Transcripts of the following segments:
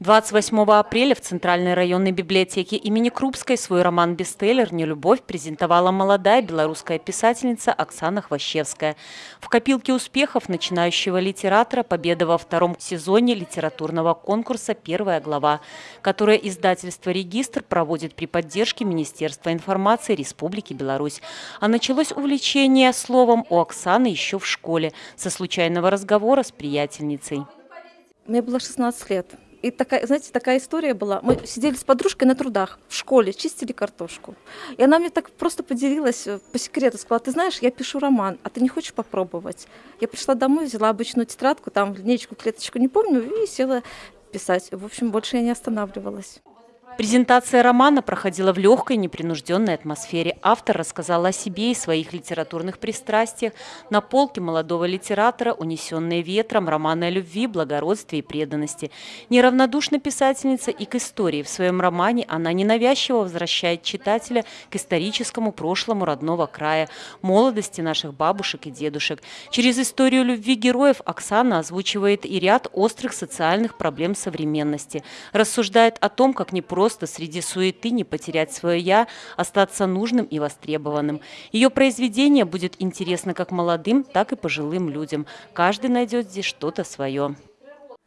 28 апреля в Центральной районной библиотеке имени Крупской свой роман-бестселлер «Нелюбовь» презентовала молодая белорусская писательница Оксана Хвощевская. В копилке успехов начинающего литератора победа во втором сезоне литературного конкурса «Первая глава», которое издательство «Регистр» проводит при поддержке Министерства информации Республики Беларусь. А началось увлечение словом у Оксаны еще в школе, со случайного разговора с приятельницей. Мне было 16 лет. И такая, знаете, такая история была. Мы сидели с подружкой на трудах в школе, чистили картошку. И она мне так просто поделилась э, по секрету, сказала, ты знаешь, я пишу роман, а ты не хочешь попробовать? Я пришла домой, взяла обычную тетрадку, там линейку, клеточку, не помню, и села писать. В общем, больше я не останавливалась. Презентация романа проходила в легкой, непринужденной атмосфере. Автор рассказал о себе и своих литературных пристрастиях. На полке молодого литератора, унесенные ветром, романы о любви, благородстве и преданности. Неравнодушна писательница и к истории. В своем романе она ненавязчиво возвращает читателя к историческому прошлому родного края, молодости наших бабушек и дедушек. Через историю любви героев Оксана озвучивает и ряд острых социальных проблем современности. Рассуждает о том, как непросто просто среди суеты не потерять свое «я», остаться нужным и востребованным. Ее произведение будет интересно как молодым, так и пожилым людям. Каждый найдет здесь что-то свое.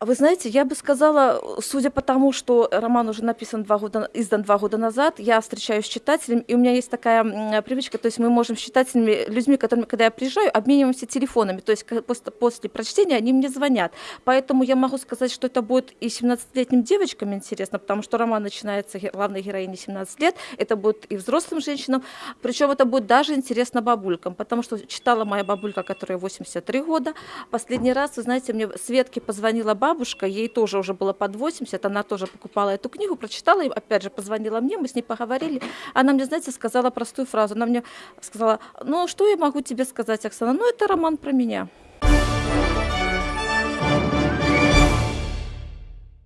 А вы знаете, я бы сказала, судя по тому, что роман уже написан два года, издан два года назад, я встречаюсь с читателем, и у меня есть такая привычка, то есть мы можем с читателями, людьми, которыми, когда я приезжаю, обмениваемся телефонами, то есть после, после прочтения они мне звонят. Поэтому я могу сказать, что это будет и 17-летним девочкам интересно, потому что роман начинается, главной героине 17 лет, это будет и взрослым женщинам, причем это будет даже интересно бабулькам, потому что читала моя бабулька, которая 83 года. Последний раз, вы знаете, мне Светке позвонила бабушка, бабушка, ей тоже уже было под 80, она тоже покупала эту книгу, прочитала, и опять же позвонила мне, мы с ней поговорили. Она мне, знаете, сказала простую фразу. Она мне сказала, ну что я могу тебе сказать, Оксана, ну это роман про меня.